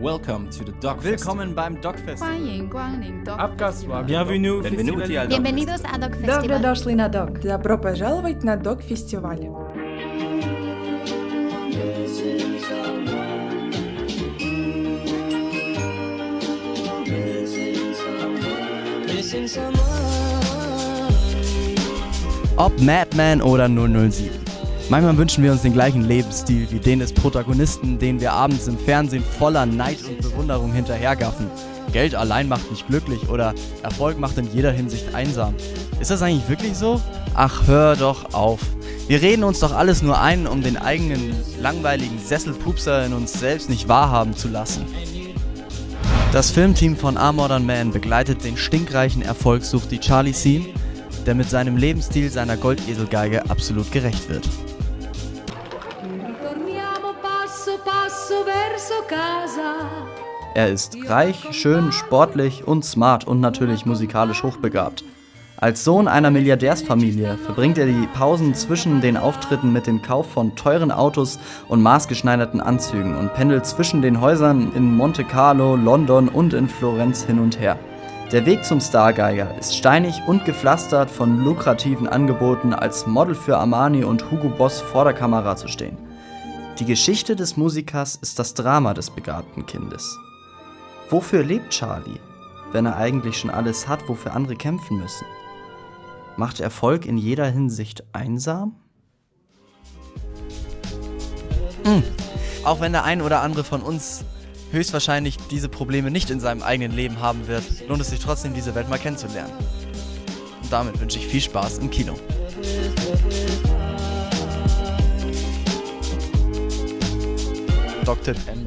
Welcome to the Dog Willkommen beim Dogfest. Abgaswagen. Bienvenue Bienvenuti al Bienvenidos a Dog Festival. Добро дошли на Dog. Добро пожаловать на Dog Festival. Ob Madman oder 007. Manchmal wünschen wir uns den gleichen Lebensstil wie den des Protagonisten, den wir abends im Fernsehen voller Neid und Bewunderung hinterhergaffen. Geld allein macht nicht glücklich oder Erfolg macht in jeder Hinsicht einsam. Ist das eigentlich wirklich so? Ach, hör doch auf. Wir reden uns doch alles nur ein, um den eigenen langweiligen Sesselpupser in uns selbst nicht wahrhaben zu lassen. Das Filmteam von A Modern Man begleitet den stinkreichen Erfolgssuchti Charlie Sheen, der mit seinem Lebensstil seiner Goldeselgeige absolut gerecht wird. Er ist reich, schön, sportlich und smart und natürlich musikalisch hochbegabt. Als Sohn einer Milliardärsfamilie verbringt er die Pausen zwischen den Auftritten mit dem Kauf von teuren Autos und maßgeschneiderten Anzügen und pendelt zwischen den Häusern in Monte Carlo, London und in Florenz hin und her. Der Weg zum Stargeiger ist steinig und gepflastert von lukrativen Angeboten, als Model für Armani und Hugo Boss vor der Kamera zu stehen. Die Geschichte des Musikers ist das Drama des begabten Kindes. Wofür lebt Charlie, wenn er eigentlich schon alles hat, wofür andere kämpfen müssen? Macht Erfolg in jeder Hinsicht einsam? Hm. Auch wenn der ein oder andere von uns höchstwahrscheinlich diese Probleme nicht in seinem eigenen Leben haben wird, lohnt es sich trotzdem, diese Welt mal kennenzulernen. Und damit wünsche ich viel Spaß im Kino. conducted